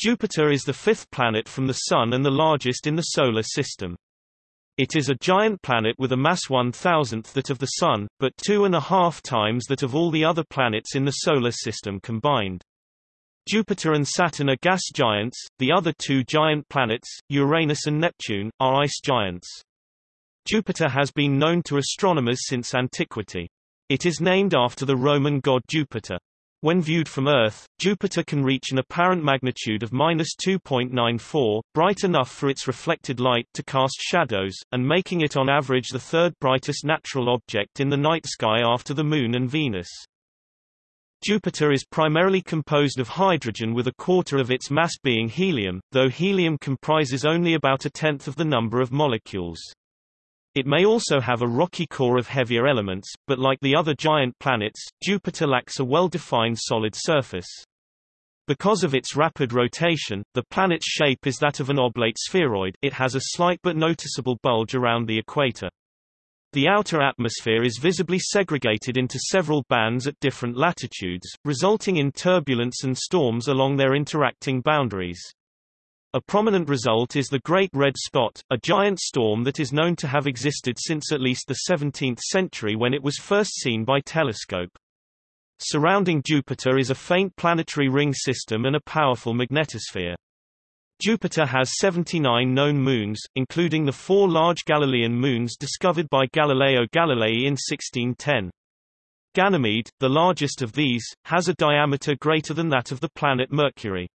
Jupiter is the fifth planet from the Sun and the largest in the Solar System. It is a giant planet with a mass one-thousandth that of the Sun, but two and a half times that of all the other planets in the Solar System combined. Jupiter and Saturn are gas giants, the other two giant planets, Uranus and Neptune, are ice giants. Jupiter has been known to astronomers since antiquity. It is named after the Roman god Jupiter. When viewed from Earth, Jupiter can reach an apparent magnitude of minus 2.94, bright enough for its reflected light to cast shadows, and making it on average the third brightest natural object in the night sky after the Moon and Venus. Jupiter is primarily composed of hydrogen with a quarter of its mass being helium, though helium comprises only about a tenth of the number of molecules. It may also have a rocky core of heavier elements, but like the other giant planets, Jupiter lacks a well-defined solid surface. Because of its rapid rotation, the planet's shape is that of an oblate spheroid it has a slight but noticeable bulge around the equator. The outer atmosphere is visibly segregated into several bands at different latitudes, resulting in turbulence and storms along their interacting boundaries. A prominent result is the Great Red Spot, a giant storm that is known to have existed since at least the 17th century when it was first seen by telescope. Surrounding Jupiter is a faint planetary ring system and a powerful magnetosphere. Jupiter has 79 known moons, including the four large Galilean moons discovered by Galileo Galilei in 1610. Ganymede, the largest of these, has a diameter greater than that of the planet Mercury.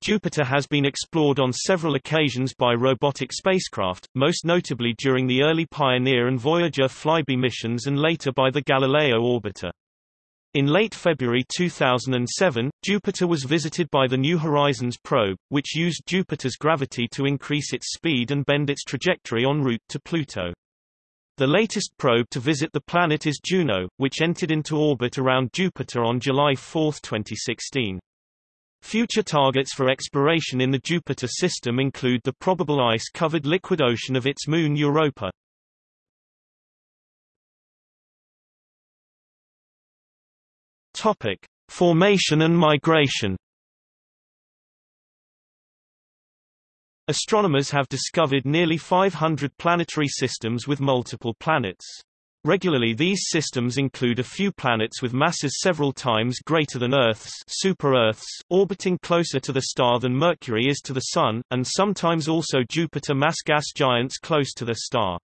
Jupiter has been explored on several occasions by robotic spacecraft, most notably during the early Pioneer and Voyager flyby missions and later by the Galileo orbiter. In late February 2007, Jupiter was visited by the New Horizons probe, which used Jupiter's gravity to increase its speed and bend its trajectory en route to Pluto. The latest probe to visit the planet is Juno, which entered into orbit around Jupiter on July 4, 2016. Future targets for exploration in the Jupiter system include the probable ice-covered liquid ocean of its moon Europa. Topic: Formation and migration. Astronomers have discovered nearly 500 planetary systems with multiple planets. Regularly these systems include a few planets with masses several times greater than Earth's super-Earths, orbiting closer to the star than Mercury is to the Sun, and sometimes also Jupiter mass gas giants close to the star.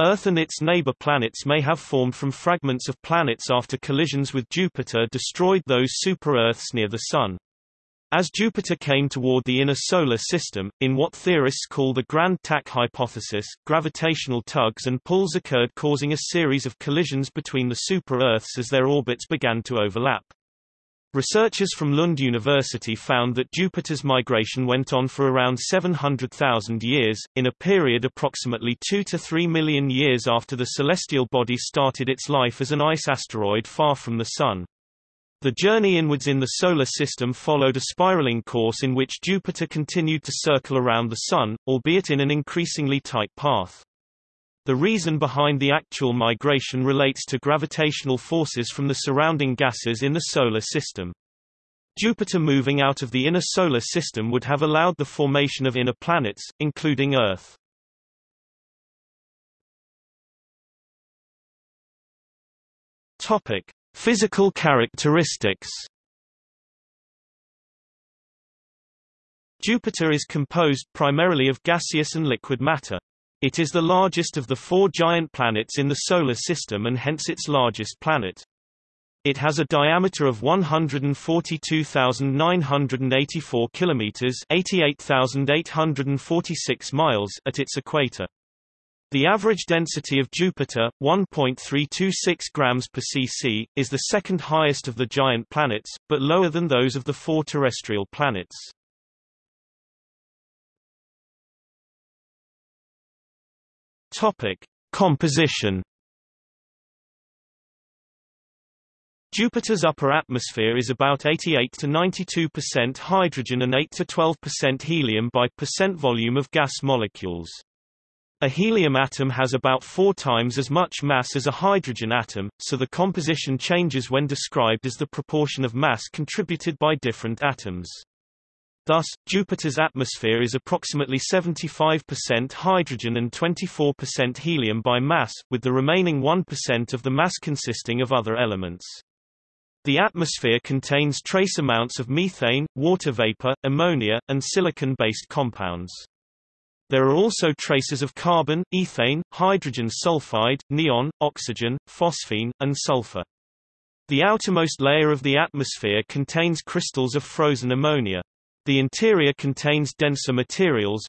Earth and its neighbor planets may have formed from fragments of planets after collisions with Jupiter destroyed those super-Earths near the Sun. As Jupiter came toward the inner solar system, in what theorists call the Grand Tack hypothesis, gravitational tugs and pulls occurred causing a series of collisions between the super-Earths as their orbits began to overlap. Researchers from Lund University found that Jupiter's migration went on for around 700,000 years, in a period approximately 2 to 3 million years after the celestial body started its life as an ice asteroid far from the Sun. The journey inwards in the Solar System followed a spiraling course in which Jupiter continued to circle around the Sun, albeit in an increasingly tight path. The reason behind the actual migration relates to gravitational forces from the surrounding gases in the Solar System. Jupiter moving out of the inner Solar System would have allowed the formation of inner planets, including Earth. Physical characteristics Jupiter is composed primarily of gaseous and liquid matter. It is the largest of the four giant planets in the Solar System and hence its largest planet. It has a diameter of 142,984 kilometers (88,846 miles) at its equator. The average density of Jupiter, 1.326 grams per cc, is the second highest of the giant planets, but lower than those of the four terrestrial planets. Topic: Composition. Jupiter's upper atmosphere is about 88 to 92% hydrogen and 8 to 12% helium by percent volume of gas molecules. A helium atom has about four times as much mass as a hydrogen atom, so the composition changes when described as the proportion of mass contributed by different atoms. Thus, Jupiter's atmosphere is approximately 75% hydrogen and 24% helium by mass, with the remaining 1% of the mass consisting of other elements. The atmosphere contains trace amounts of methane, water vapor, ammonia, and silicon-based compounds. There are also traces of carbon, ethane, hydrogen sulfide, neon, oxygen, phosphine, and sulfur. The outermost layer of the atmosphere contains crystals of frozen ammonia. The interior contains denser materials.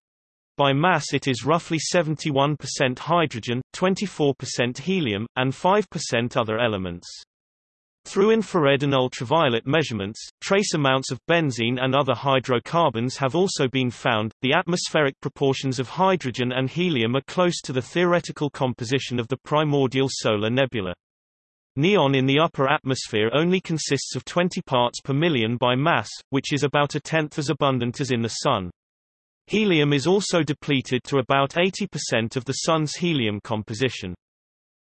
By mass it is roughly 71% hydrogen, 24% helium, and 5% other elements. Through infrared and ultraviolet measurements, trace amounts of benzene and other hydrocarbons have also been found. The atmospheric proportions of hydrogen and helium are close to the theoretical composition of the primordial solar nebula. Neon in the upper atmosphere only consists of 20 parts per million by mass, which is about a tenth as abundant as in the Sun. Helium is also depleted to about 80% of the Sun's helium composition.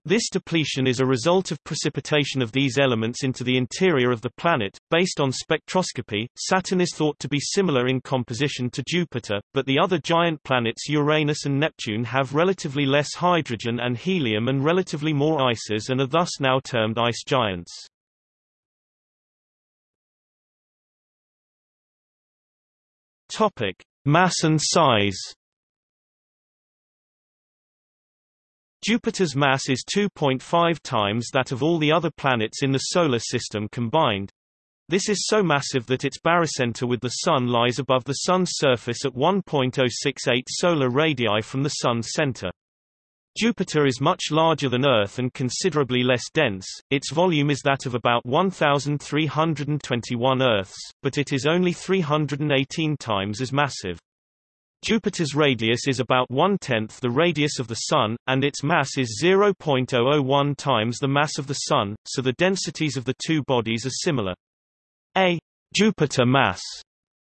This depletion is a result of precipitation of these elements into the interior of the planet. Based on spectroscopy, Saturn is thought to be similar in composition to Jupiter, but the other giant planets Uranus and Neptune have relatively less hydrogen and helium and relatively more ices and are thus now termed ice giants. Topic: Mass and size. Jupiter's mass is 2.5 times that of all the other planets in the Solar System combined. This is so massive that its barycenter with the Sun lies above the Sun's surface at 1.068 solar radii from the Sun's center. Jupiter is much larger than Earth and considerably less dense, its volume is that of about 1,321 Earths, but it is only 318 times as massive. Jupiter's radius is about one-tenth the radius of the Sun, and its mass is 0.001 times the mass of the Sun, so the densities of the two bodies are similar. A Jupiter mass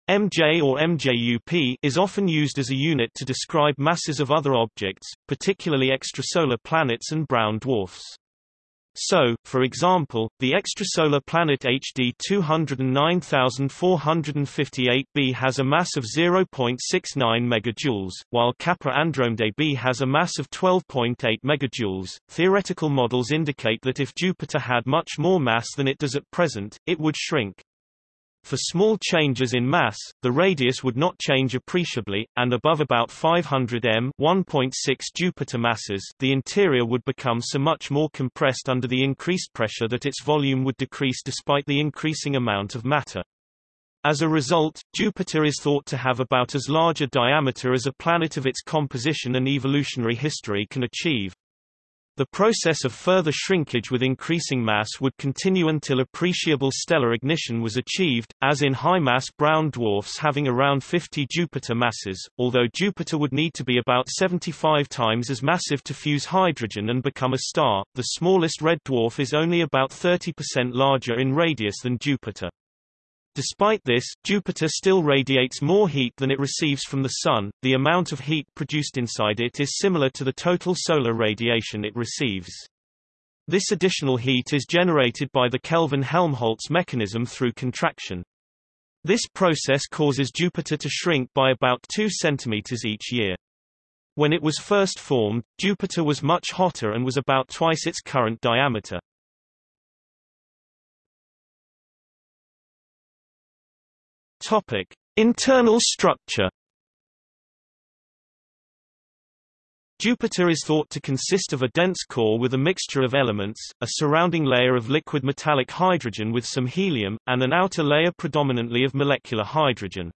MJ or MJUP is often used as a unit to describe masses of other objects, particularly extrasolar planets and brown dwarfs. So, for example, the extrasolar planet HD 209458b has a mass of 0.69 megajoules, while Kappa Andromedae b has a mass of 12.8 megajoules. Theoretical models indicate that if Jupiter had much more mass than it does at present, it would shrink. For small changes in mass, the radius would not change appreciably, and above about 500 m 1.6 Jupiter masses the interior would become so much more compressed under the increased pressure that its volume would decrease despite the increasing amount of matter. As a result, Jupiter is thought to have about as large a diameter as a planet of its composition and evolutionary history can achieve. The process of further shrinkage with increasing mass would continue until appreciable stellar ignition was achieved, as in high-mass brown dwarfs having around 50 Jupiter masses, although Jupiter would need to be about 75 times as massive to fuse hydrogen and become a star. The smallest red dwarf is only about 30% larger in radius than Jupiter. Despite this, Jupiter still radiates more heat than it receives from the Sun. The amount of heat produced inside it is similar to the total solar radiation it receives. This additional heat is generated by the Kelvin-Helmholtz mechanism through contraction. This process causes Jupiter to shrink by about 2 cm each year. When it was first formed, Jupiter was much hotter and was about twice its current diameter. Topic: Internal structure. Jupiter is thought to consist of a dense core with a mixture of elements, a surrounding layer of liquid metallic hydrogen with some helium, and an outer layer predominantly of molecular hydrogen.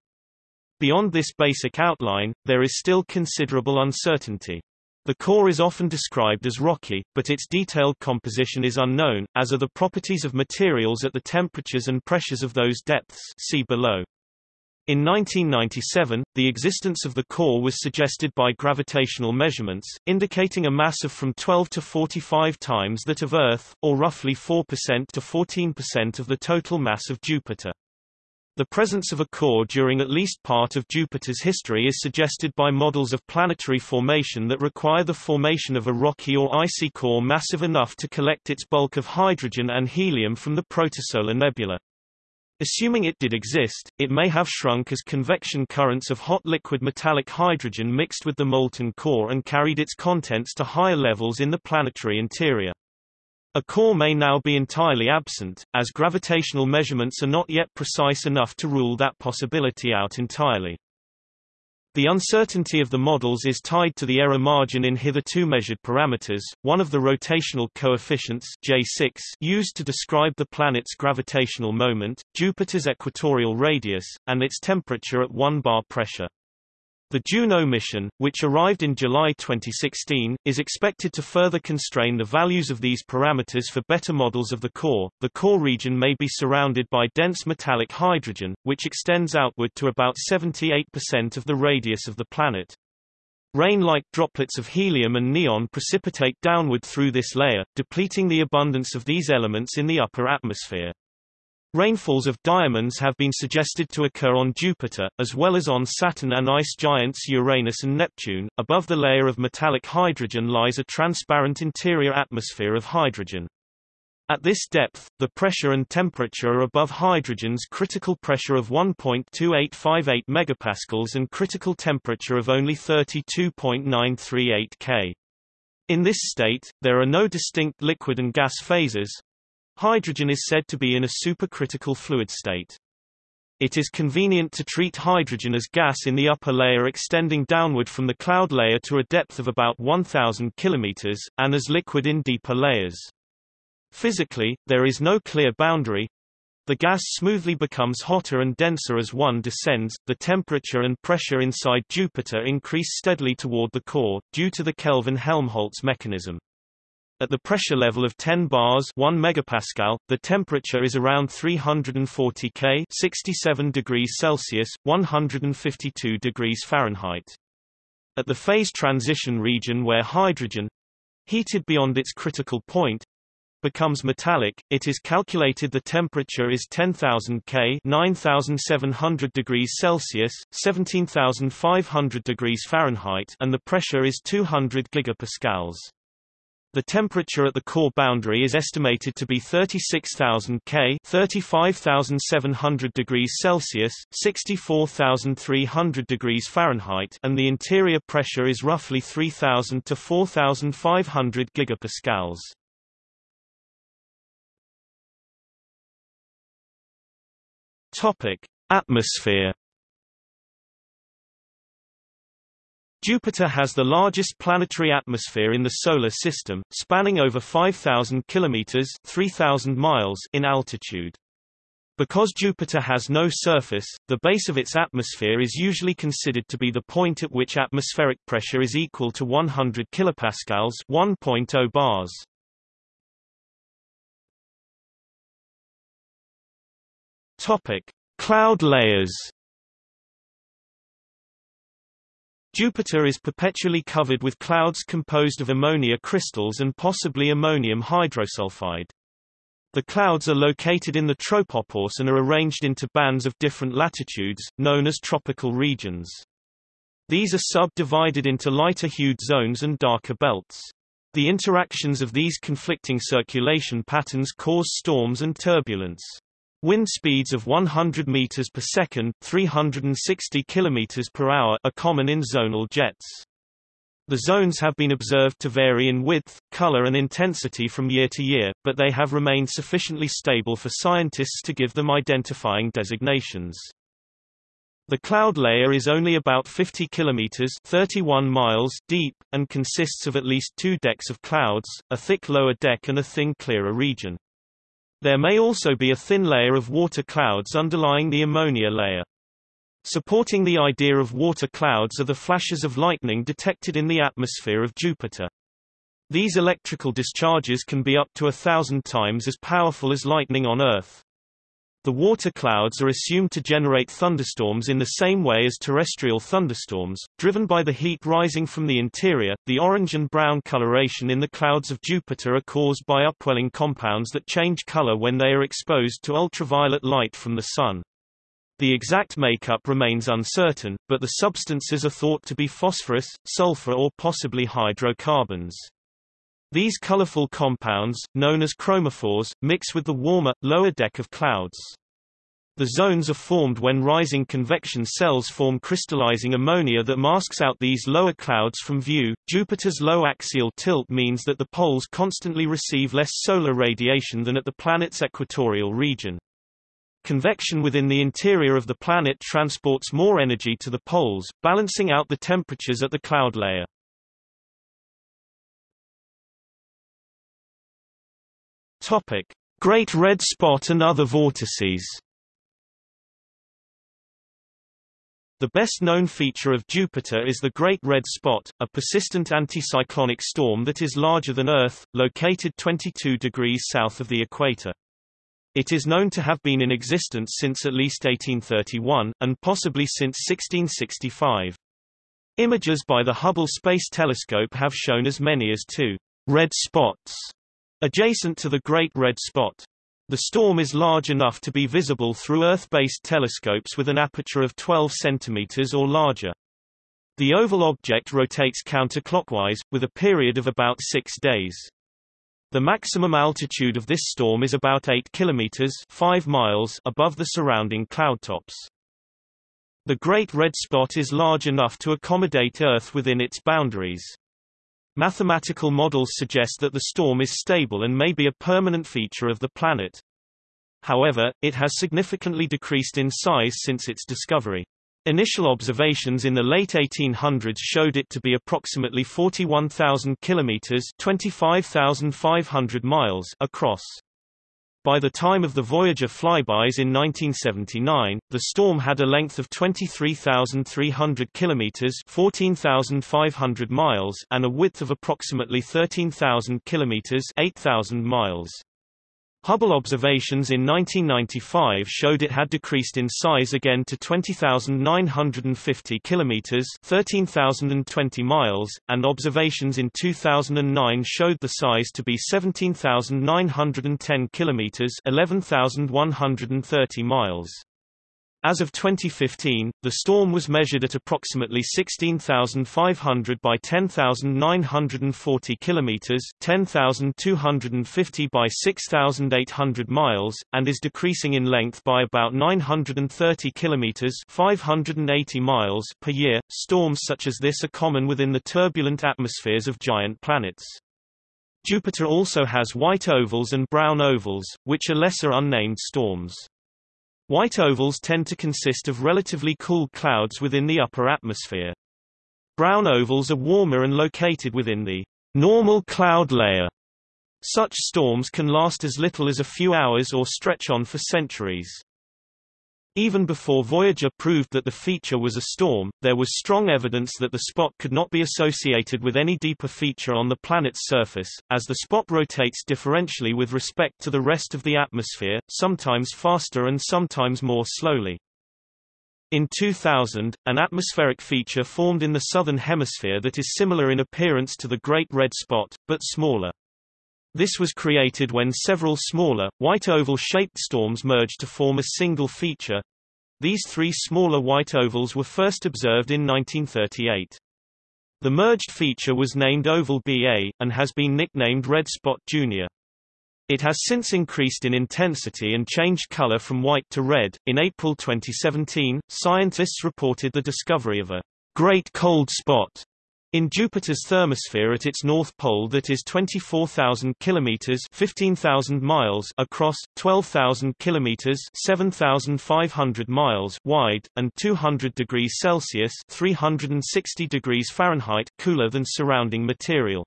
Beyond this basic outline, there is still considerable uncertainty. The core is often described as rocky, but its detailed composition is unknown, as are the properties of materials at the temperatures and pressures of those depths see below. In 1997, the existence of the core was suggested by gravitational measurements, indicating a mass of from 12 to 45 times that of Earth, or roughly 4% to 14% of the total mass of Jupiter. The presence of a core during at least part of Jupiter's history is suggested by models of planetary formation that require the formation of a rocky or icy core massive enough to collect its bulk of hydrogen and helium from the protosolar nebula. Assuming it did exist, it may have shrunk as convection currents of hot liquid metallic hydrogen mixed with the molten core and carried its contents to higher levels in the planetary interior. A core may now be entirely absent, as gravitational measurements are not yet precise enough to rule that possibility out entirely. The uncertainty of the models is tied to the error margin in hitherto measured parameters, one of the rotational coefficients J6 used to describe the planet's gravitational moment, Jupiter's equatorial radius, and its temperature at 1 bar pressure. The Juno mission, which arrived in July 2016, is expected to further constrain the values of these parameters for better models of the core. The core region may be surrounded by dense metallic hydrogen, which extends outward to about 78% of the radius of the planet. Rain-like droplets of helium and neon precipitate downward through this layer, depleting the abundance of these elements in the upper atmosphere. Rainfalls of diamonds have been suggested to occur on Jupiter, as well as on Saturn and ice giants Uranus and Neptune. Above the layer of metallic hydrogen lies a transparent interior atmosphere of hydrogen. At this depth, the pressure and temperature are above hydrogen's critical pressure of 1.2858 megapascals and critical temperature of only 32.938 K. In this state, there are no distinct liquid and gas phases, Hydrogen is said to be in a supercritical fluid state. It is convenient to treat hydrogen as gas in the upper layer extending downward from the cloud layer to a depth of about 1000 km, and as liquid in deeper layers. Physically, there is no clear boundary. The gas smoothly becomes hotter and denser as one descends. The temperature and pressure inside Jupiter increase steadily toward the core, due to the Kelvin-Helmholtz mechanism. At the pressure level of 10 bars 1 megapascal, the temperature is around 340 K 67 degrees Celsius, 152 degrees Fahrenheit. At the phase transition region where hydrogen heated beyond its critical point becomes metallic, it is calculated the temperature is 10,000 K 9,700 degrees Celsius, 17,500 degrees Fahrenheit and the pressure is 200 gigapascals. The temperature at the core boundary is estimated to be 36,000 K 35,700 degrees Celsius, 64,300 degrees Fahrenheit and the interior pressure is roughly 3,000 to 4,500 gigapascals. Topic: Atmosphere Jupiter has the largest planetary atmosphere in the Solar System, spanning over 5,000 kilometers 3,000 miles in altitude. Because Jupiter has no surface, the base of its atmosphere is usually considered to be the point at which atmospheric pressure is equal to 100 kilopascals 1.0 bars. Topic: Cloud layers Jupiter is perpetually covered with clouds composed of ammonia crystals and possibly ammonium hydrosulfide. The clouds are located in the tropopause and are arranged into bands of different latitudes, known as tropical regions. These are subdivided into lighter-hued zones and darker belts. The interactions of these conflicting circulation patterns cause storms and turbulence. Wind speeds of 100 meters per second, 360 kilometers per hour are common in zonal jets. The zones have been observed to vary in width, color and intensity from year to year, but they have remained sufficiently stable for scientists to give them identifying designations. The cloud layer is only about 50 kilometers 31 miles deep, and consists of at least two decks of clouds, a thick lower deck and a thin clearer region. There may also be a thin layer of water clouds underlying the ammonia layer. Supporting the idea of water clouds are the flashes of lightning detected in the atmosphere of Jupiter. These electrical discharges can be up to a thousand times as powerful as lightning on Earth. The water clouds are assumed to generate thunderstorms in the same way as terrestrial thunderstorms, driven by the heat rising from the interior. The orange and brown coloration in the clouds of Jupiter are caused by upwelling compounds that change color when they are exposed to ultraviolet light from the sun. The exact makeup remains uncertain, but the substances are thought to be phosphorus, sulfur or possibly hydrocarbons. These colorful compounds, known as chromophores, mix with the warmer, lower deck of clouds. The zones are formed when rising convection cells form crystallizing ammonia that masks out these lower clouds from view. Jupiter's low axial tilt means that the poles constantly receive less solar radiation than at the planet's equatorial region. Convection within the interior of the planet transports more energy to the poles, balancing out the temperatures at the cloud layer. Topic: Great Red Spot and other vortices. The best-known feature of Jupiter is the Great Red Spot, a persistent anticyclonic storm that is larger than Earth, located 22 degrees south of the equator. It is known to have been in existence since at least 1831, and possibly since 1665. Images by the Hubble Space Telescope have shown as many as two red spots adjacent to the Great Red Spot. The storm is large enough to be visible through Earth-based telescopes with an aperture of 12 centimeters or larger. The oval object rotates counterclockwise, with a period of about six days. The maximum altitude of this storm is about 8 kilometers 5 miles above the surrounding cloudtops. The Great Red Spot is large enough to accommodate Earth within its boundaries. Mathematical models suggest that the storm is stable and may be a permanent feature of the planet. However, it has significantly decreased in size since its discovery. Initial observations in the late 1800s showed it to be approximately 41,000 kilometers (25,500 miles) across. By the time of the Voyager flybys in 1979, the storm had a length of 23,300 kilometers (14,500 miles) and a width of approximately 13,000 kilometers (8,000 miles). Hubble observations in 1995 showed it had decreased in size again to 20,950 kilometers (13,020 miles), and observations in 2009 showed the size to be 17,910 kilometers (11,130 miles). As of 2015, the storm was measured at approximately 16,500 by 10,940 kilometers, 10,250 by 6,800 miles, and is decreasing in length by about 930 kilometers, 580 miles per year. Storms such as this are common within the turbulent atmospheres of giant planets. Jupiter also has white ovals and brown ovals, which are lesser unnamed storms. White ovals tend to consist of relatively cool clouds within the upper atmosphere. Brown ovals are warmer and located within the normal cloud layer. Such storms can last as little as a few hours or stretch on for centuries. Even before Voyager proved that the feature was a storm, there was strong evidence that the spot could not be associated with any deeper feature on the planet's surface, as the spot rotates differentially with respect to the rest of the atmosphere, sometimes faster and sometimes more slowly. In 2000, an atmospheric feature formed in the southern hemisphere that is similar in appearance to the Great Red Spot, but smaller. This was created when several smaller, white oval-shaped storms merged to form a single feature. These three smaller white ovals were first observed in 1938. The merged feature was named Oval BA, and has been nicknamed Red Spot Jr. It has since increased in intensity and changed color from white to red. In April 2017, scientists reported the discovery of a great cold spot in Jupiter's thermosphere at its north pole that is 24,000 kilometers (15,000 miles) across, 12,000 kilometers (7,500 miles) wide, and 200 degrees Celsius (360 degrees Fahrenheit) cooler than surrounding material.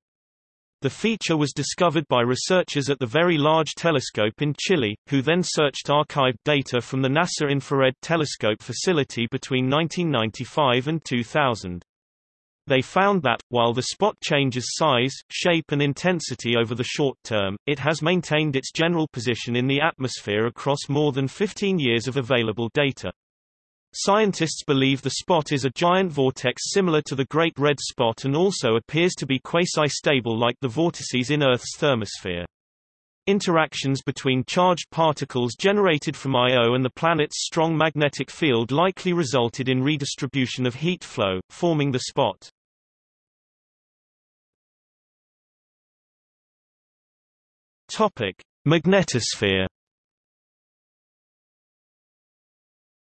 The feature was discovered by researchers at the Very Large Telescope in Chile, who then searched archived data from the NASA Infrared Telescope facility between 1995 and 2000. They found that, while the spot changes size, shape and intensity over the short term, it has maintained its general position in the atmosphere across more than 15 years of available data. Scientists believe the spot is a giant vortex similar to the Great Red Spot and also appears to be quasi-stable like the vortices in Earth's thermosphere. Interactions between charged particles generated from Io and the planet's strong magnetic field likely resulted in redistribution of heat flow, forming the spot. Topic: Magnetosphere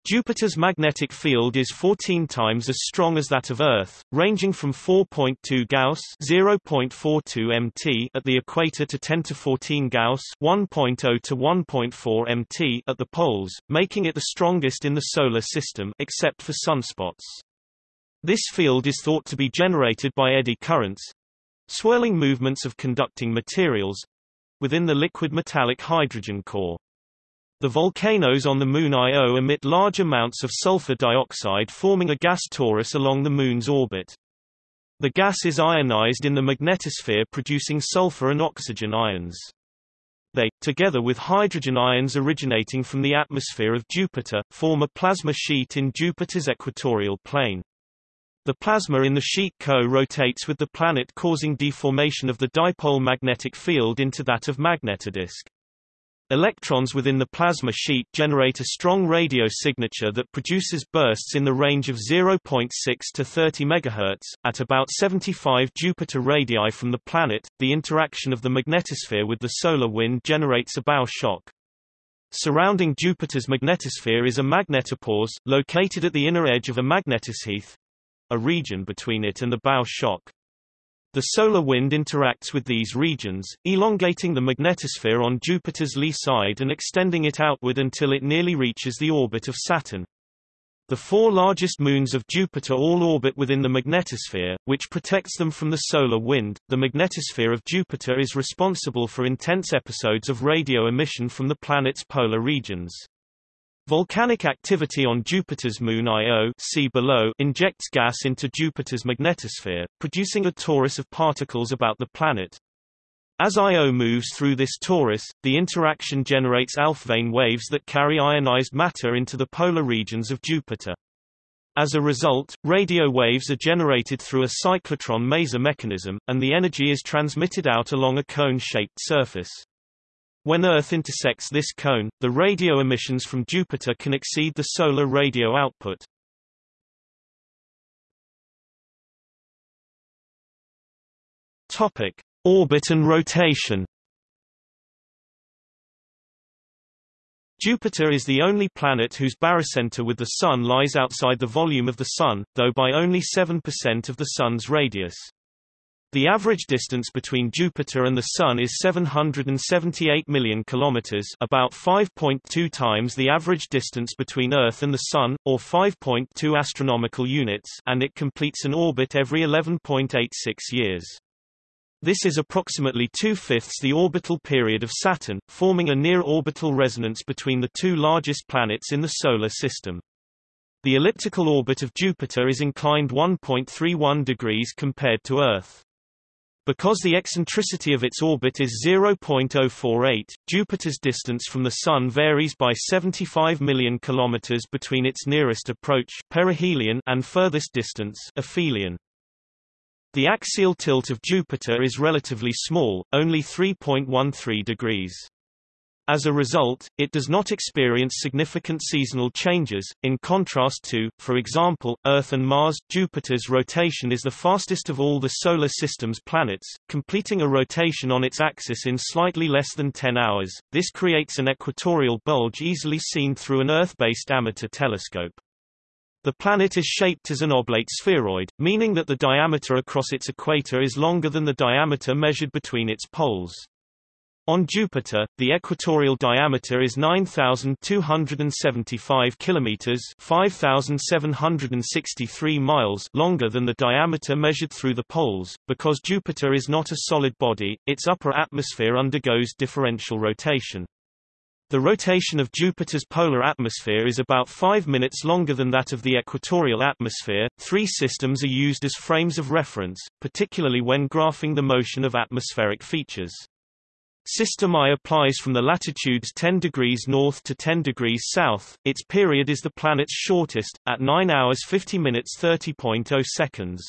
Jupiter's magnetic field is 14 times as strong as that of Earth, ranging from 4.2 Gauss (0.42 mt) at the equator to 10 to 14 Gauss (1.0 to 1.4 mt) at the poles, making it the strongest in the solar system except for sunspots. This field is thought to be generated by eddy currents, swirling movements of conducting materials, within the liquid metallic hydrogen core. The volcanoes on the Moon Io emit large amounts of sulfur dioxide forming a gas torus along the Moon's orbit. The gas is ionized in the magnetosphere producing sulfur and oxygen ions. They, together with hydrogen ions originating from the atmosphere of Jupiter, form a plasma sheet in Jupiter's equatorial plane. The plasma in the sheet co-rotates with the planet causing deformation of the dipole magnetic field into that of magnetodisk. Electrons within the plasma sheet generate a strong radio signature that produces bursts in the range of 0.6 to 30 MHz. At about 75 Jupiter radii from the planet, the interaction of the magnetosphere with the solar wind generates a bow shock. Surrounding Jupiter's magnetosphere is a magnetopause, located at the inner edge of a magnetosheath, a region between it and the bow shock. The solar wind interacts with these regions, elongating the magnetosphere on Jupiter's lee side and extending it outward until it nearly reaches the orbit of Saturn. The four largest moons of Jupiter all orbit within the magnetosphere, which protects them from the solar wind. The magnetosphere of Jupiter is responsible for intense episodes of radio emission from the planet's polar regions. Volcanic activity on Jupiter's moon Io see below injects gas into Jupiter's magnetosphere, producing a torus of particles about the planet. As Io moves through this torus, the interaction generates Alfvén waves that carry ionized matter into the polar regions of Jupiter. As a result, radio waves are generated through a cyclotron maser mechanism, and the energy is transmitted out along a cone-shaped surface. When Earth intersects this cone, the radio emissions from Jupiter can exceed the solar radio output. Topic: Orbit and rotation. Jupiter is the only planet whose barycenter with the Sun lies outside the volume of the Sun, though by only 7% of the Sun's radius. The average distance between Jupiter and the Sun is 778 million kilometers, about 5.2 times the average distance between Earth and the Sun, or 5.2 astronomical units, and it completes an orbit every 11.86 years. This is approximately two-fifths the orbital period of Saturn, forming a near-orbital resonance between the two largest planets in the Solar System. The elliptical orbit of Jupiter is inclined 1.31 degrees compared to Earth. Because the eccentricity of its orbit is 0.048, Jupiter's distance from the Sun varies by 75 million kilometers between its nearest approach perihelion and furthest distance aphelion. The axial tilt of Jupiter is relatively small, only 3.13 degrees. As a result, it does not experience significant seasonal changes, in contrast to, for example, Earth and Mars. Jupiter's rotation is the fastest of all the Solar System's planets, completing a rotation on its axis in slightly less than 10 hours. This creates an equatorial bulge easily seen through an Earth-based amateur telescope. The planet is shaped as an oblate spheroid, meaning that the diameter across its equator is longer than the diameter measured between its poles. On Jupiter, the equatorial diameter is 9275 kilometers, 5763 miles longer than the diameter measured through the poles. Because Jupiter is not a solid body, its upper atmosphere undergoes differential rotation. The rotation of Jupiter's polar atmosphere is about 5 minutes longer than that of the equatorial atmosphere. Three systems are used as frames of reference, particularly when graphing the motion of atmospheric features. System I applies from the latitudes 10 degrees north to 10 degrees south. Its period is the planet's shortest, at 9 hours 50 minutes 30.0 seconds.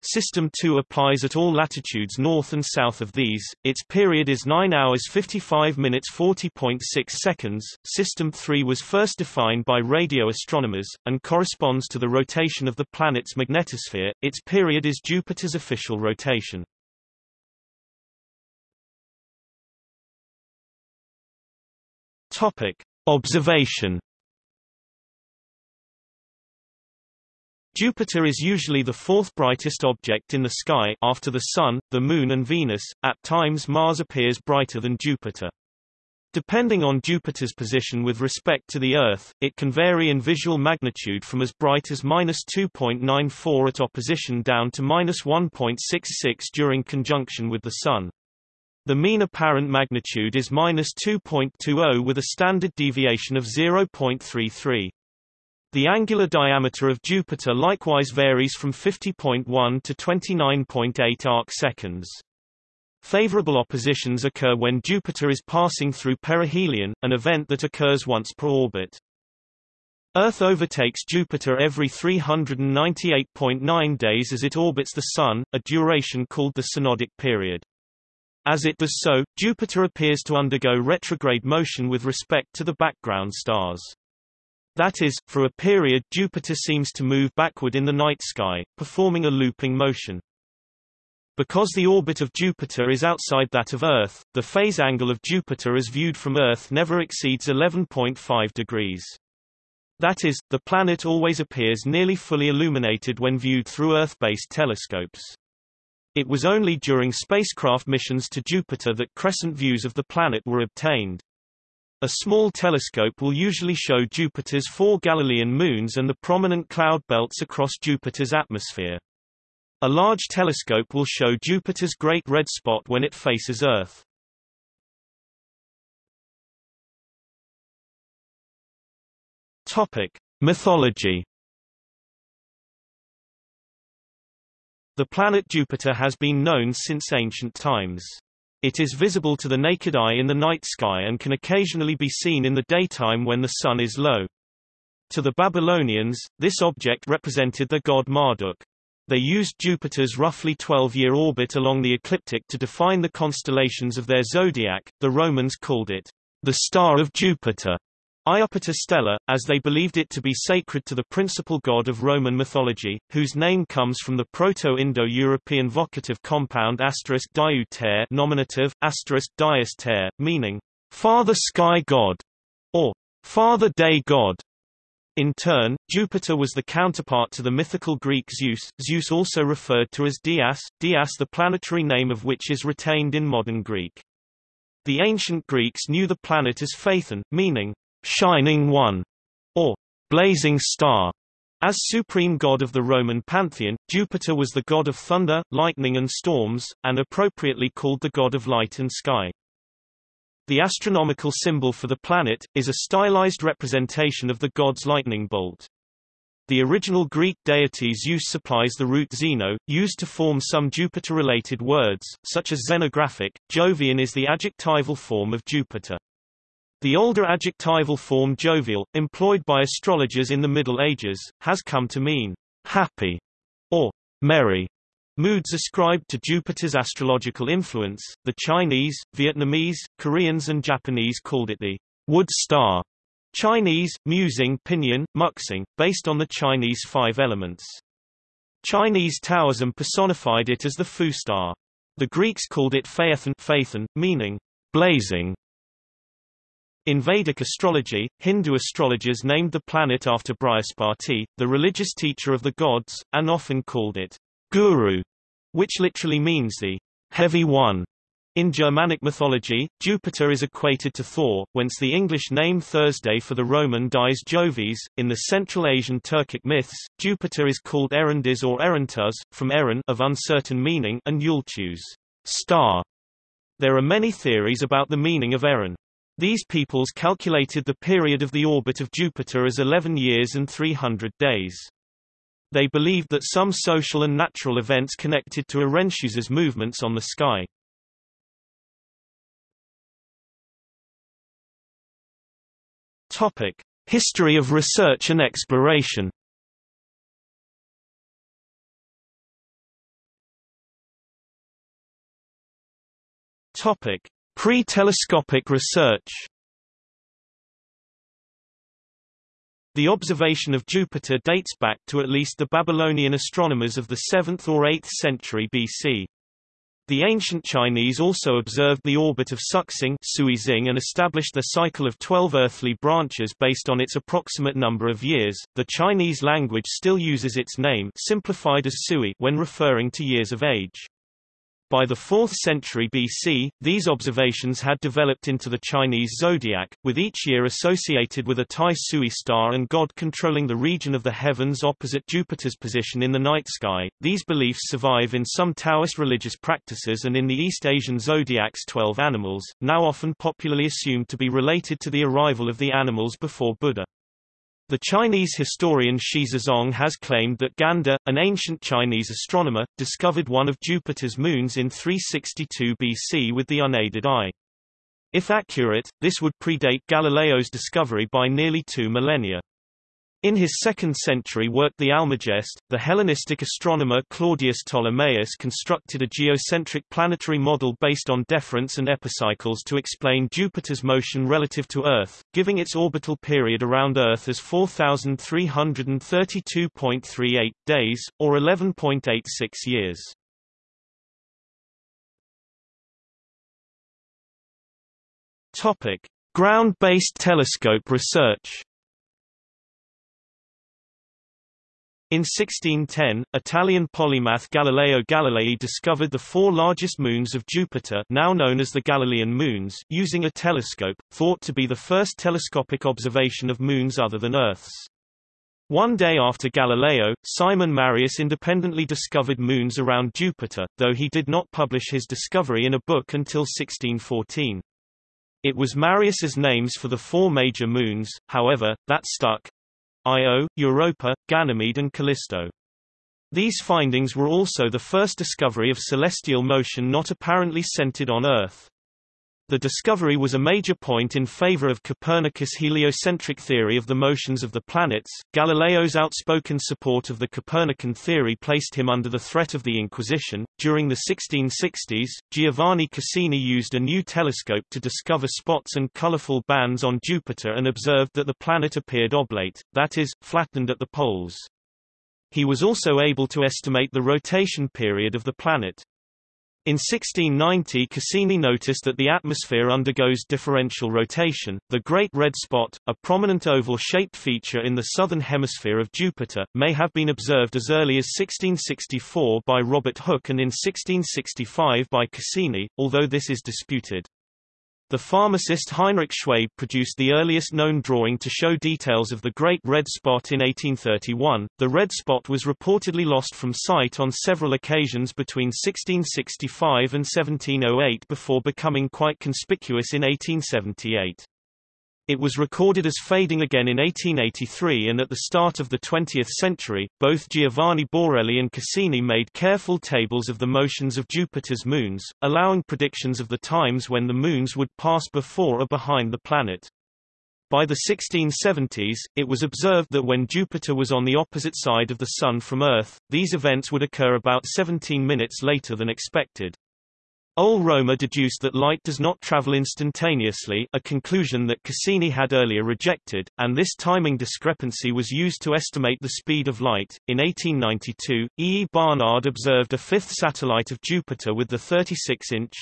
System 2 applies at all latitudes north and south of these. Its period is 9 hours 55 minutes 40.6 seconds. System 3 was first defined by radio astronomers and corresponds to the rotation of the planet's magnetosphere. Its period is Jupiter's official rotation. Topic: Observation. Jupiter is usually the fourth brightest object in the sky after the Sun, the Moon and Venus. At times Mars appears brighter than Jupiter. Depending on Jupiter's position with respect to the Earth, it can vary in visual magnitude from as bright as minus 2.94 at opposition down to minus 1.66 during conjunction with the Sun. The mean apparent magnitude is minus 2.20 with a standard deviation of 0.33. The angular diameter of Jupiter likewise varies from 50.1 to 29.8 arc-seconds. Favorable oppositions occur when Jupiter is passing through perihelion, an event that occurs once per orbit. Earth overtakes Jupiter every 398.9 days as it orbits the Sun, a duration called the synodic period. As it does so, Jupiter appears to undergo retrograde motion with respect to the background stars. That is, for a period Jupiter seems to move backward in the night sky, performing a looping motion. Because the orbit of Jupiter is outside that of Earth, the phase angle of Jupiter as viewed from Earth never exceeds 11.5 degrees. That is, the planet always appears nearly fully illuminated when viewed through Earth-based telescopes. It was only during spacecraft missions to Jupiter that crescent views of the planet were obtained. A small telescope will usually show Jupiter's four Galilean moons and the prominent cloud belts across Jupiter's atmosphere. A large telescope will show Jupiter's Great Red Spot when it faces Earth. Topic: Mythology. The planet Jupiter has been known since ancient times. It is visible to the naked eye in the night sky and can occasionally be seen in the daytime when the sun is low. To the Babylonians, this object represented the god Marduk. They used Jupiter's roughly 12-year orbit along the ecliptic to define the constellations of their zodiac. The Romans called it the star of Jupiter, Iapetus Stella, as they believed it to be sacred to the principal god of Roman mythology, whose name comes from the Proto-Indo-European vocative compound asterisk diu ter nominative, asterisk dius ter, meaning, Father Sky God, or Father Day God. In turn, Jupiter was the counterpart to the mythical Greek Zeus, Zeus also referred to as Dias, Dias the planetary name of which is retained in modern Greek. The ancient Greeks knew the planet as Phaethon, meaning, shining one, or blazing star. As supreme god of the Roman pantheon, Jupiter was the god of thunder, lightning and storms, and appropriately called the god of light and sky. The astronomical symbol for the planet, is a stylized representation of the god's lightning bolt. The original Greek deity Zeus supplies the root zeno, used to form some Jupiter-related words, such as zenographic. Jovian is the adjectival form of Jupiter. The older adjectival form jovial, employed by astrologers in the Middle Ages, has come to mean happy or merry. Moods ascribed to Jupiter's astrological influence, the Chinese, Vietnamese, Koreans and Japanese called it the wood star. Chinese, musing pinyin, muxing, based on the Chinese five elements. Chinese Taoism personified it as the Fu star. The Greeks called it Phaethon, Phaethon meaning blazing. In Vedic astrology, Hindu astrologers named the planet after Brihaspati, the religious teacher of the gods, and often called it Guru, which literally means the heavy one. In Germanic mythology, Jupiter is equated to Thor, whence the English name Thursday for the Roman dies Jovis. In the Central Asian Turkic myths, Jupiter is called Erendiz or Erentuz, from Eren of uncertain meaning and Yultuz, star. There are many theories about the meaning of Eren. These peoples calculated the period of the orbit of Jupiter as 11 years and 300 days. They believed that some social and natural events connected to Erentuz's movements on the sky. Topic: History of research and exploration. Topic: Pre-telescopic research. The observation of Jupiter dates back to at least the Babylonian astronomers of the 7th or 8th century BC. The ancient Chinese also observed the orbit of Suxing Suizing and established their cycle of 12 earthly branches based on its approximate number of years. The Chinese language still uses its name simplified as Sui when referring to years of age. By the 4th century BC, these observations had developed into the Chinese zodiac, with each year associated with a Tai Sui star and god controlling the region of the heavens opposite Jupiter's position in the night sky. These beliefs survive in some Taoist religious practices and in the East Asian zodiac's 12 animals, now often popularly assumed to be related to the arrival of the animals before Buddha. The Chinese historian Xi Zezong has claimed that Gan De, an ancient Chinese astronomer, discovered one of Jupiter's moons in 362 BC with the unaided eye. If accurate, this would predate Galileo's discovery by nearly two millennia. In his second-century work The Almagest, the Hellenistic astronomer Claudius Ptolemaeus constructed a geocentric planetary model based on deferents and epicycles to explain Jupiter's motion relative to Earth, giving its orbital period around Earth as 4,332.38 days, or 11.86 years. Ground-based telescope research In 1610, Italian polymath Galileo Galilei discovered the four largest moons of Jupiter now known as the Galilean moons using a telescope, thought to be the first telescopic observation of moons other than Earth's. One day after Galileo, Simon Marius independently discovered moons around Jupiter, though he did not publish his discovery in a book until 1614. It was Marius's names for the four major moons, however, that stuck, Io, Europa, Ganymede and Callisto. These findings were also the first discovery of celestial motion not apparently centered on Earth. The discovery was a major point in favor of Copernicus' heliocentric theory of the motions of the planets. Galileo's outspoken support of the Copernican theory placed him under the threat of the Inquisition. During the 1660s, Giovanni Cassini used a new telescope to discover spots and colorful bands on Jupiter and observed that the planet appeared oblate, that is, flattened at the poles. He was also able to estimate the rotation period of the planet. In 1690 Cassini noticed that the atmosphere undergoes differential rotation. The Great Red Spot, a prominent oval-shaped feature in the southern hemisphere of Jupiter, may have been observed as early as 1664 by Robert Hooke and in 1665 by Cassini, although this is disputed. The pharmacist Heinrich Schwabe produced the earliest known drawing to show details of the Great Red Spot in 1831. The red spot was reportedly lost from sight on several occasions between 1665 and 1708 before becoming quite conspicuous in 1878. It was recorded as fading again in 1883 and at the start of the 20th century, both Giovanni Borelli and Cassini made careful tables of the motions of Jupiter's moons, allowing predictions of the times when the moons would pass before or behind the planet. By the 1670s, it was observed that when Jupiter was on the opposite side of the Sun from Earth, these events would occur about 17 minutes later than expected. Ole-Romer deduced that light does not travel instantaneously a conclusion that Cassini had earlier rejected, and this timing discrepancy was used to estimate the speed of light. In 1892, E. E. Barnard observed a fifth satellite of Jupiter with the 36-inch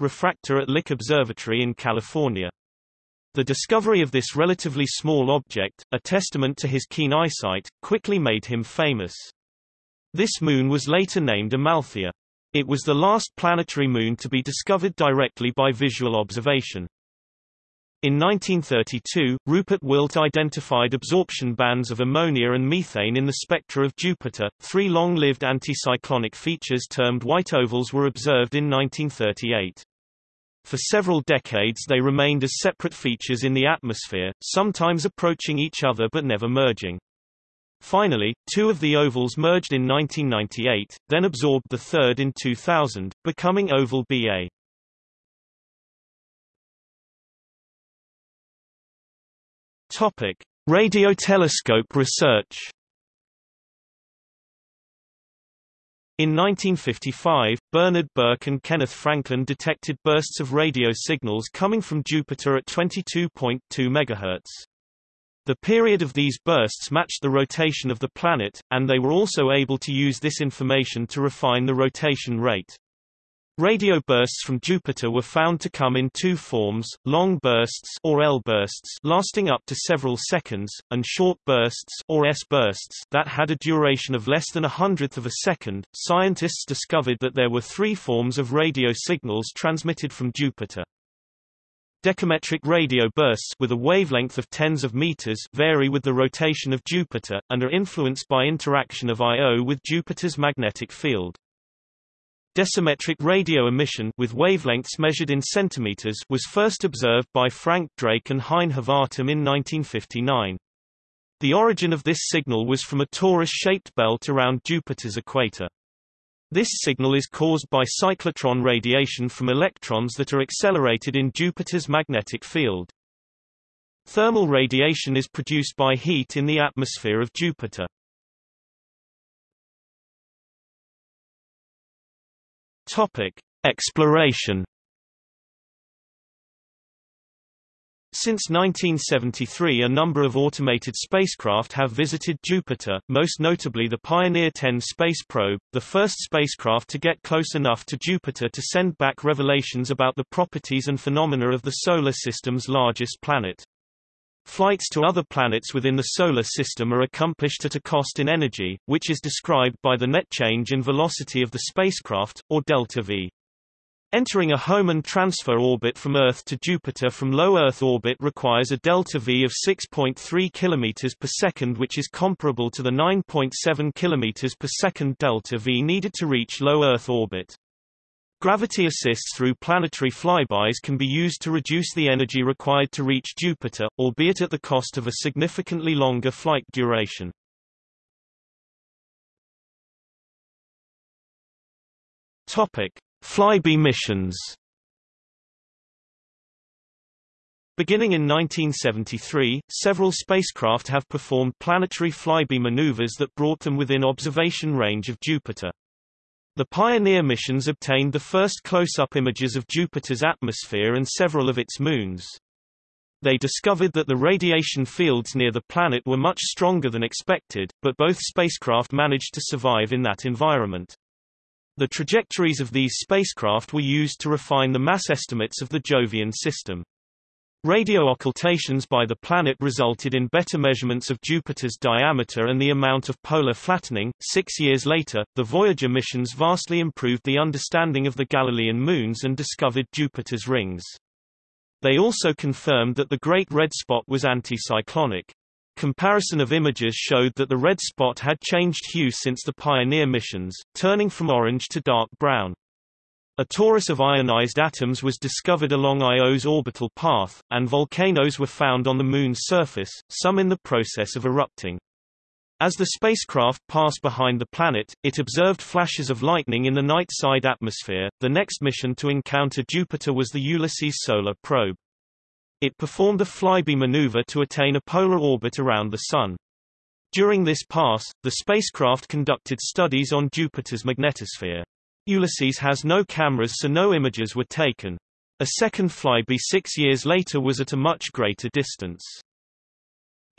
refractor at Lick Observatory in California. The discovery of this relatively small object, a testament to his keen eyesight, quickly made him famous. This moon was later named Amalthea. It was the last planetary moon to be discovered directly by visual observation. In 1932, Rupert Wildt identified absorption bands of ammonia and methane in the spectra of Jupiter. Three long-lived anticyclonic features termed white ovals were observed in 1938. For several decades they remained as separate features in the atmosphere, sometimes approaching each other but never merging. Finally, two of the ovals merged in 1998, then absorbed the third in 2000, becoming oval BA. Topic: Radiotelescope research. In 1955, Bernard Burke and Kenneth Franklin detected bursts of radio signals coming from Jupiter at 22.2 MHz. The period of these bursts matched the rotation of the planet, and they were also able to use this information to refine the rotation rate. Radio bursts from Jupiter were found to come in two forms, long bursts or L bursts lasting up to several seconds, and short bursts or S bursts that had a duration of less than a hundredth of a second. Scientists discovered that there were three forms of radio signals transmitted from Jupiter. Decametric radio bursts with a wavelength of tens of meters vary with the rotation of Jupiter, and are influenced by interaction of Io with Jupiter's magnetic field. Decimetric radio emission with wavelengths measured in centimeters was first observed by Frank Drake and Hein Hvatum in 1959. The origin of this signal was from a torus-shaped belt around Jupiter's equator. This signal is caused by cyclotron radiation from electrons that are accelerated in Jupiter's magnetic field. Thermal radiation is produced by heat in the atmosphere of Jupiter. Topic: Exploration Since 1973 a number of automated spacecraft have visited Jupiter, most notably the Pioneer 10 space probe, the first spacecraft to get close enough to Jupiter to send back revelations about the properties and phenomena of the Solar System's largest planet. Flights to other planets within the Solar System are accomplished at a cost in energy, which is described by the net change in velocity of the spacecraft, or delta V. Entering a Hohmann transfer orbit from Earth to Jupiter from low Earth orbit requires a delta V of 6.3 km per second which is comparable to the 9.7 km per second delta V needed to reach low Earth orbit. Gravity assists through planetary flybys can be used to reduce the energy required to reach Jupiter, albeit at the cost of a significantly longer flight duration. Topic: Flyby missions Beginning in 1973, several spacecraft have performed planetary flyby maneuvers that brought them within observation range of Jupiter. The Pioneer missions obtained the first close-up images of Jupiter's atmosphere and several of its moons. They discovered that the radiation fields near the planet were much stronger than expected, but both spacecraft managed to survive in that environment. The trajectories of these spacecraft were used to refine the mass estimates of the Jovian system. Radio occultations by the planet resulted in better measurements of Jupiter's diameter and the amount of polar flattening. Six years later, the Voyager missions vastly improved the understanding of the Galilean moons and discovered Jupiter's rings. They also confirmed that the Great Red Spot was anticyclonic. Comparison of images showed that the red spot had changed hue since the Pioneer missions, turning from orange to dark brown. A torus of ionized atoms was discovered along Io's orbital path, and volcanoes were found on the Moon's surface, some in the process of erupting. As the spacecraft passed behind the planet, it observed flashes of lightning in the night side atmosphere. The next mission to encounter Jupiter was the Ulysses solar probe. It performed a flyby maneuver to attain a polar orbit around the Sun. During this pass, the spacecraft conducted studies on Jupiter's magnetosphere. Ulysses has no cameras so no images were taken. A second flyby six years later was at a much greater distance.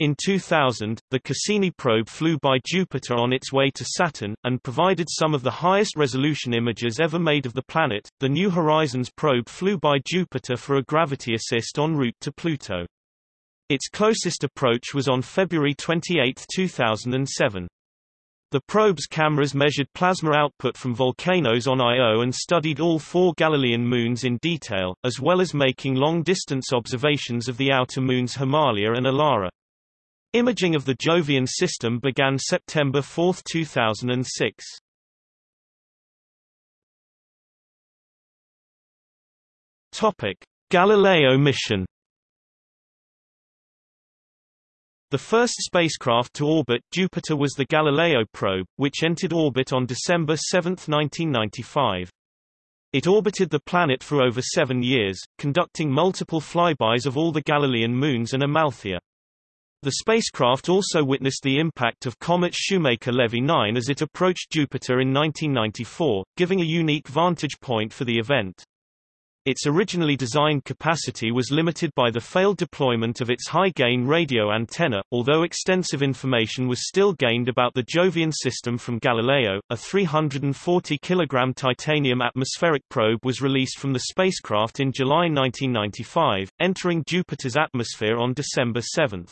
In 2000, the Cassini probe flew by Jupiter on its way to Saturn, and provided some of the highest resolution images ever made of the planet. The New Horizons probe flew by Jupiter for a gravity assist en route to Pluto. Its closest approach was on February 28, 2007. The probe's cameras measured plasma output from volcanoes on Io and studied all four Galilean moons in detail, as well as making long-distance observations of the outer moons Himalia and Elara. Imaging of the Jovian system began September 4, 2006. Topic: Galileo mission. The first spacecraft to orbit Jupiter was the Galileo probe, which entered orbit on December 7, 1995. It orbited the planet for over seven years, conducting multiple flybys of all the Galilean moons and Amalthea. The spacecraft also witnessed the impact of comet Shoemaker-Levy 9 as it approached Jupiter in 1994, giving a unique vantage point for the event. Its originally designed capacity was limited by the failed deployment of its high-gain radio antenna, although extensive information was still gained about the Jovian system from Galileo. A 340 kg titanium atmospheric probe was released from the spacecraft in July 1995, entering Jupiter's atmosphere on December 7.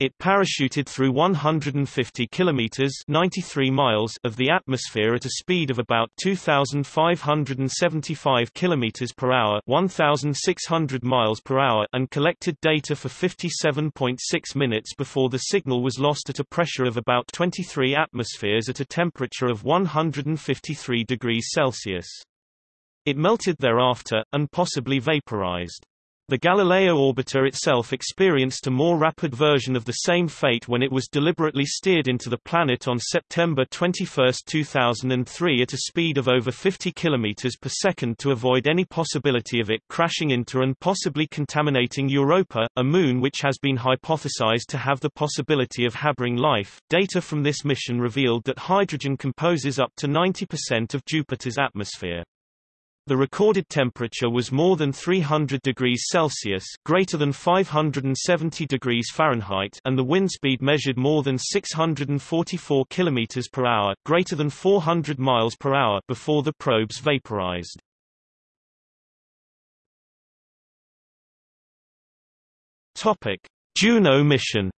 It parachuted through 150 kilometers (93 miles) of the atmosphere at a speed of about 2575 kilometers per hour, 1600 miles per hour, and collected data for 57.6 minutes before the signal was lost at a pressure of about 23 atmospheres at a temperature of 153 degrees Celsius. It melted thereafter, and possibly vaporized. The Galileo orbiter itself experienced a more rapid version of the same fate when it was deliberately steered into the planet on September 21, 2003 at a speed of over 50 km per second to avoid any possibility of it crashing into and possibly contaminating Europa, a moon which has been hypothesized to have the possibility of harboring life. Data from this mission revealed that hydrogen composes up to 90% of Jupiter's atmosphere. The recorded temperature was more than 300 degrees Celsius greater than 570 degrees Fahrenheit and the wind speed measured more than 644 km per hour greater than 400 miles per hour before the probes vaporized. Topic: Juno mission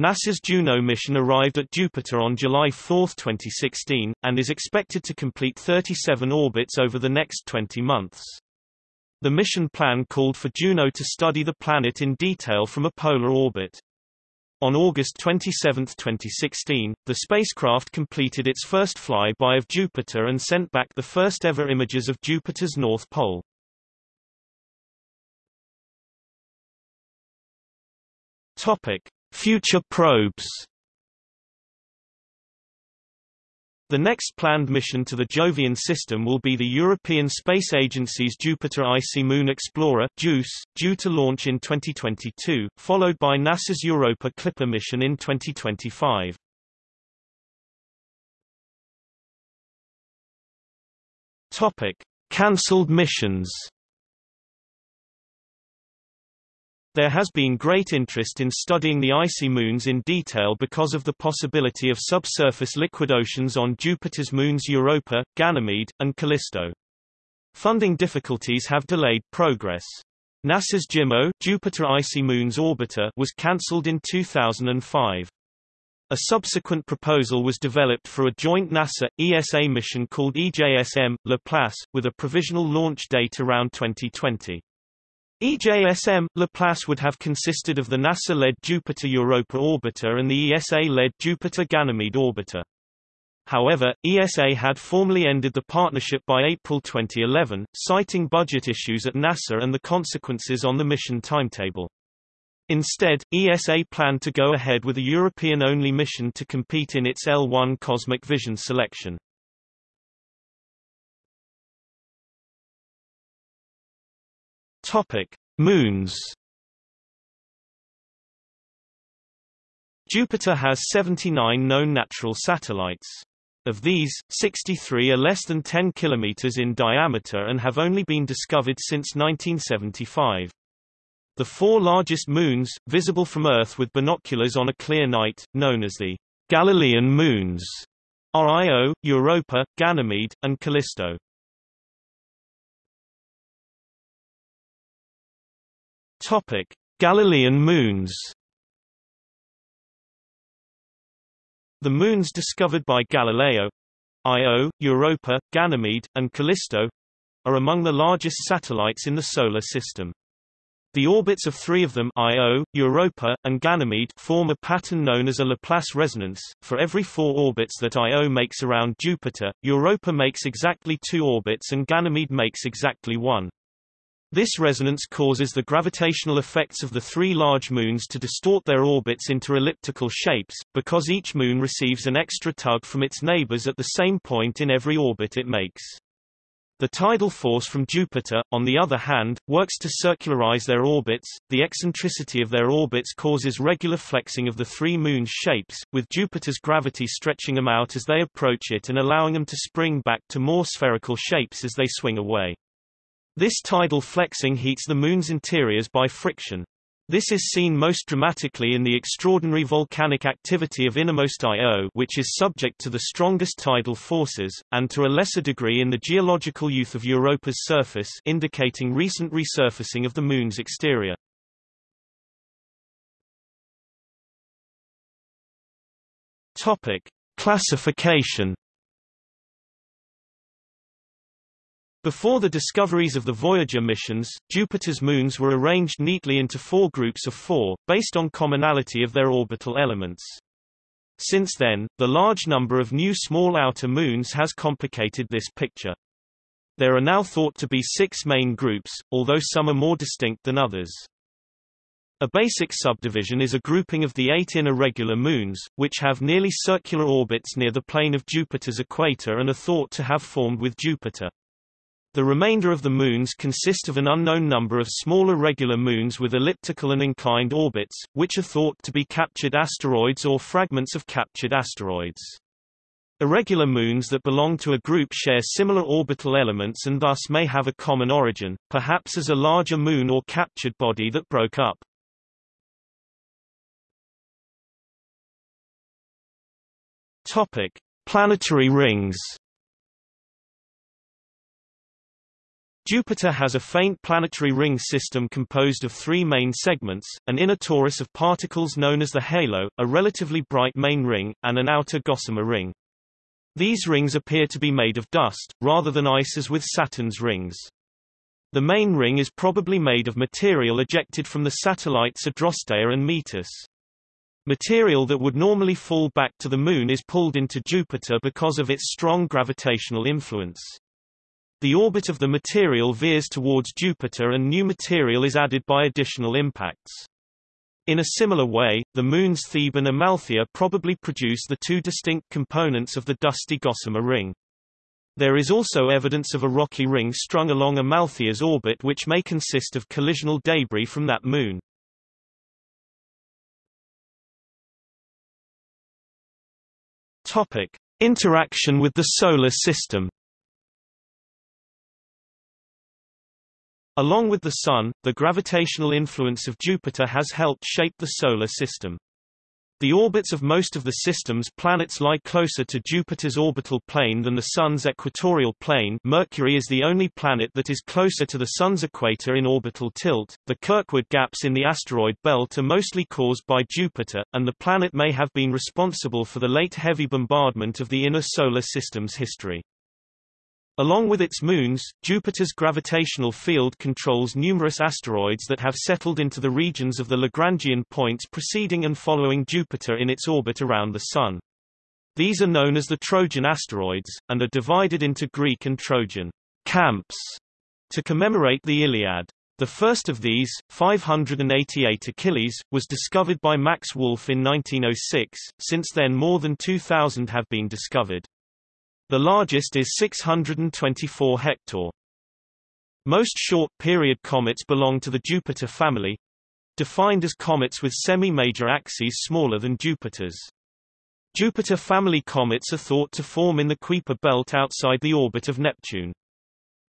NASA's Juno mission arrived at Jupiter on July 4, 2016, and is expected to complete 37 orbits over the next 20 months. The mission plan called for Juno to study the planet in detail from a polar orbit. On August 27, 2016, the spacecraft completed its first flyby of Jupiter and sent back the first ever images of Jupiter's north pole. Topic: Future probes The next planned mission to the Jovian system will be the European Space Agency's Jupiter Icy Moon Explorer JUICE, due to launch in 2022, followed by NASA's Europa Clipper mission in 2025. Topic: Cancelled missions There has been great interest in studying the icy moons in detail because of the possibility of subsurface liquid oceans on Jupiter's moons Europa, Ganymede, and Callisto. Funding difficulties have delayed progress. NASA's JIMO Jupiter Icy Moons Orbiter was cancelled in 2005. A subsequent proposal was developed for a joint NASA-ESA mission called EJSM, Laplace, with a provisional launch date around 2020. EJSM, Laplace would have consisted of the NASA-led Jupiter Europa orbiter and the ESA-led Jupiter Ganymede orbiter. However, ESA had formally ended the partnership by April 2011, citing budget issues at NASA and the consequences on the mission timetable. Instead, ESA planned to go ahead with a European-only mission to compete in its L1 Cosmic Vision selection. Topic: Moons. Jupiter has 79 known natural satellites. Of these, 63 are less than 10 kilometers in diameter and have only been discovered since 1975. The four largest moons, visible from Earth with binoculars on a clear night, known as the Galilean moons, are Io, Europa, Ganymede, and Callisto. Topic: Galilean moons. The moons discovered by Galileo, Io, Europa, Ganymede, and Callisto, are among the largest satellites in the Solar System. The orbits of three of them Io, Europa, and Ganymede form a pattern known as a Laplace resonance. For every four orbits that Io makes around Jupiter, Europa makes exactly two orbits and Ganymede makes exactly one. This resonance causes the gravitational effects of the three large moons to distort their orbits into elliptical shapes, because each moon receives an extra tug from its neighbors at the same point in every orbit it makes. The tidal force from Jupiter, on the other hand, works to circularize their orbits. The eccentricity of their orbits causes regular flexing of the three moons' shapes, with Jupiter's gravity stretching them out as they approach it and allowing them to spring back to more spherical shapes as they swing away. This tidal flexing heats the moon's interiors by friction. This is seen most dramatically in the extraordinary volcanic activity of innermost Io which is subject to the strongest tidal forces, and to a lesser degree in the geological youth of Europa's surface indicating recent resurfacing of the Moon's exterior. Topic. Classification Before the discoveries of the Voyager missions, Jupiter's moons were arranged neatly into four groups of four, based on commonality of their orbital elements. Since then, the large number of new small outer moons has complicated this picture. There are now thought to be six main groups, although some are more distinct than others. A basic subdivision is a grouping of the eight inner regular moons, which have nearly circular orbits near the plane of Jupiter's equator and are thought to have formed with Jupiter. The remainder of the moons consist of an unknown number of smaller regular moons with elliptical and inclined orbits, which are thought to be captured asteroids or fragments of captured asteroids. Irregular moons that belong to a group share similar orbital elements and thus may have a common origin, perhaps as a larger moon or captured body that broke up. Topic: Planetary rings. Jupiter has a faint planetary ring system composed of three main segments, an inner torus of particles known as the halo, a relatively bright main ring, and an outer gossamer ring. These rings appear to be made of dust, rather than ice as with Saturn's rings. The main ring is probably made of material ejected from the satellites Adrastea and Metis. Material that would normally fall back to the Moon is pulled into Jupiter because of its strong gravitational influence. The orbit of the material veers towards Jupiter and new material is added by additional impacts. In a similar way, the Moon's Thebe and Amalthea probably produce the two distinct components of the dusty gossamer ring. There is also evidence of a rocky ring strung along Amalthea's orbit which may consist of collisional debris from that moon. Topic. Interaction with the Solar System Along with the Sun, the gravitational influence of Jupiter has helped shape the Solar System. The orbits of most of the system's planets lie closer to Jupiter's orbital plane than the Sun's equatorial plane Mercury is the only planet that is closer to the Sun's equator in orbital tilt. The Kirkwood gaps in the asteroid belt are mostly caused by Jupiter, and the planet may have been responsible for the late heavy bombardment of the inner Solar System's history. Along with its moons, Jupiter's gravitational field controls numerous asteroids that have settled into the regions of the Lagrangian points preceding and following Jupiter in its orbit around the Sun. These are known as the Trojan asteroids, and are divided into Greek and Trojan camps to commemorate the Iliad. The first of these, 588 Achilles, was discovered by Max Wolf in 1906, since then more than 2,000 have been discovered. The largest is 624 Hektor. Most short-period comets belong to the Jupiter family, defined as comets with semi-major axes smaller than Jupiter's. Jupiter family comets are thought to form in the Kuiper belt outside the orbit of Neptune.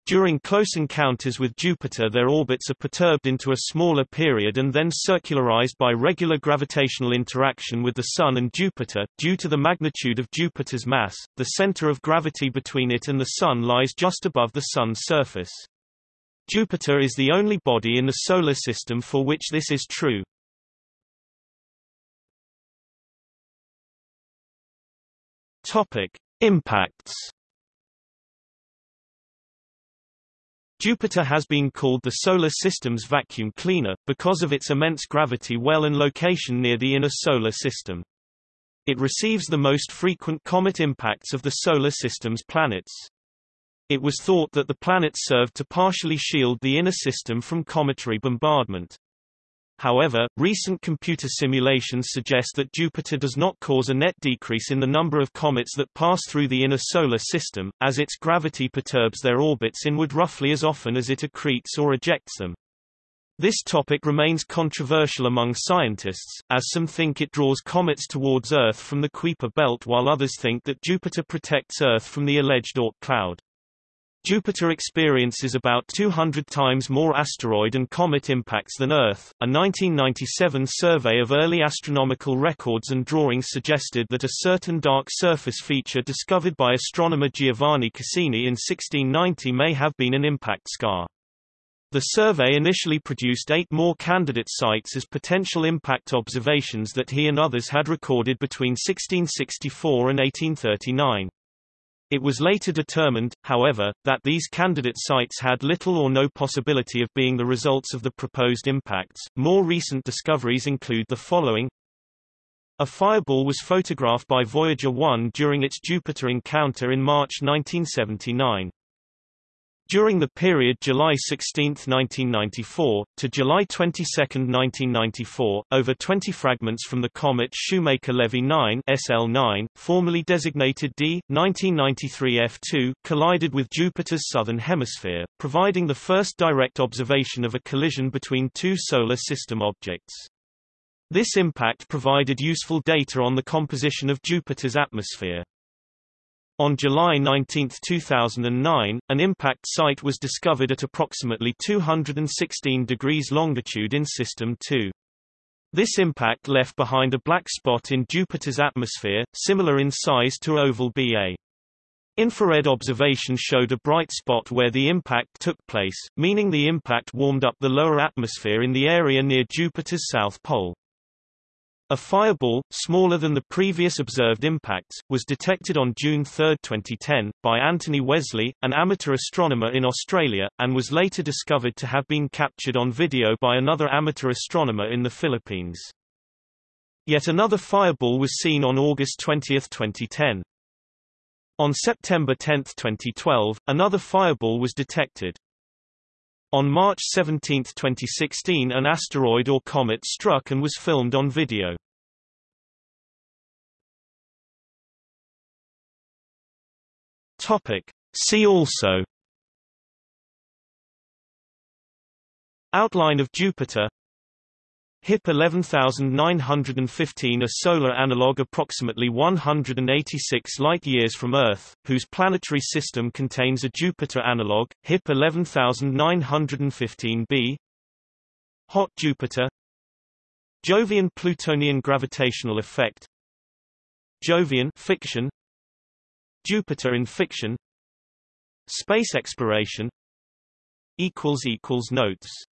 During close encounters with Jupiter their orbits are perturbed into a smaller period and then circularized by regular gravitational interaction with the Sun and Jupiter. Due to the magnitude of Jupiter's mass, the center of gravity between it and the Sun lies just above the Sun's surface. Jupiter is the only body in the Solar System for which this is true. Topic. Impacts Jupiter has been called the Solar System's vacuum cleaner, because of its immense gravity well and location near the inner Solar System. It receives the most frequent comet impacts of the Solar System's planets. It was thought that the planets served to partially shield the inner system from cometary bombardment. However, recent computer simulations suggest that Jupiter does not cause a net decrease in the number of comets that pass through the inner solar system, as its gravity perturbs their orbits inward roughly as often as it accretes or ejects them. This topic remains controversial among scientists, as some think it draws comets towards Earth from the Kuiper belt while others think that Jupiter protects Earth from the alleged Oort cloud. Jupiter experiences about 200 times more asteroid and comet impacts than Earth. A 1997 survey of early astronomical records and drawings suggested that a certain dark surface feature discovered by astronomer Giovanni Cassini in 1690 may have been an impact scar. The survey initially produced eight more candidate sites as potential impact observations that he and others had recorded between 1664 and 1839. It was later determined, however, that these candidate sites had little or no possibility of being the results of the proposed impacts. More recent discoveries include the following. A fireball was photographed by Voyager 1 during its Jupiter encounter in March 1979. During the period July 16, 1994, to July 22, 1994, over 20 fragments from the comet Shoemaker-Levy 9 SL9, formerly designated D. 1993 F2, collided with Jupiter's southern hemisphere, providing the first direct observation of a collision between two solar system objects. This impact provided useful data on the composition of Jupiter's atmosphere. On July 19, 2009, an impact site was discovered at approximately 216 degrees longitude in System 2. This impact left behind a black spot in Jupiter's atmosphere, similar in size to oval BA. Infrared observation showed a bright spot where the impact took place, meaning the impact warmed up the lower atmosphere in the area near Jupiter's south pole. A fireball, smaller than the previous observed impacts, was detected on June 3, 2010, by Anthony Wesley, an amateur astronomer in Australia, and was later discovered to have been captured on video by another amateur astronomer in the Philippines. Yet another fireball was seen on August 20, 2010. On September 10, 2012, another fireball was detected. On March 17, 2016 an asteroid or comet struck and was filmed on video. See also. Outline of Jupiter HIP 11915 a solar analog approximately 186 light-years from Earth, whose planetary system contains a Jupiter analog, HIP 11915b Hot Jupiter. Jovian-Plutonian gravitational effect. Jovian fiction. Jupiter in fiction. Space exploration. Notes